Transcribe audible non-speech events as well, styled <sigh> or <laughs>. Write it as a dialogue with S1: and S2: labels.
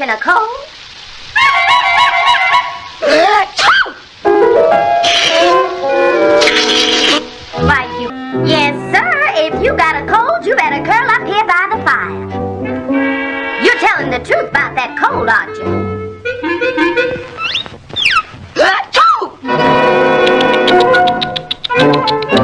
S1: in a cold? Why, you... Yes, sir, if you got a cold, you better curl up here by the fire. You're telling the truth about that cold, aren't you? <laughs>